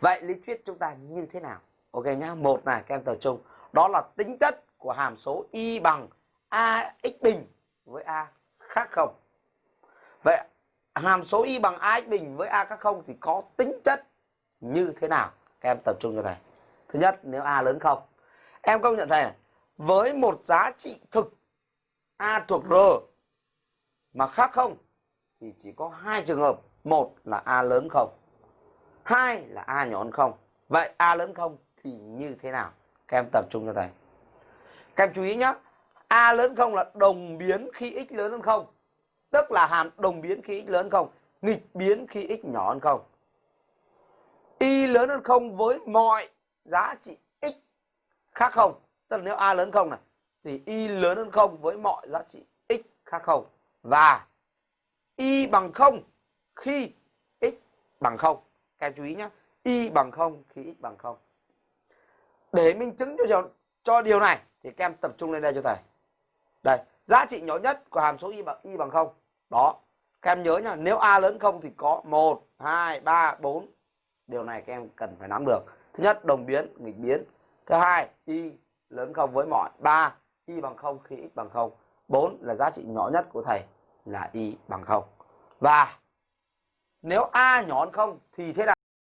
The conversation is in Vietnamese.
vậy lý thuyết chúng ta như thế nào? Ok nhá, một là các em tập trung. Đó là tính chất của hàm số y bằng a x bình với a khác không? Vậy hàm số y bằng a x bình với a khác không thì có tính chất như thế nào? Các em tập trung cho thầy. Thứ nhất, nếu a lớn không? Em công nhận thầy này, với một giá trị thực a thuộc r mà khác không thì chỉ có hai trường hợp. Một là a lớn không? Hai là a nhỏ hơn không? Vậy a lớn không thì như thế nào? Các em tập trung cho thầy. Các em chú ý nhé a lớn không là đồng biến khi x lớn hơn không? Tức là hàm đồng biến khi x lớn không? Nghịch biến khi x nhỏ hơn không? Y lớn hơn không với mọi giá trị x khác không? Tức là nếu a lớn không này, thì y lớn hơn không với mọi giá trị x khác không? Và y bằng không khi x bằng không các em chú ý nhé y bằng không khi x bằng không. Để minh chứng cho điều, cho điều này thì các em tập trung lên đây cho thầy. Đây giá trị nhỏ nhất của hàm số y bằng y bằng không đó. Các em nhớ nhá nếu a lớn không thì có 1, 2, 3, 4 điều này các em cần phải nắm được. Thứ nhất đồng biến nghịch biến. Thứ hai y lớn không với mọi. Ba y bằng không khi x bằng không. Bốn là giá trị nhỏ nhất của thầy là y bằng không. Và nếu a nhỏ hơn không thì thế nào?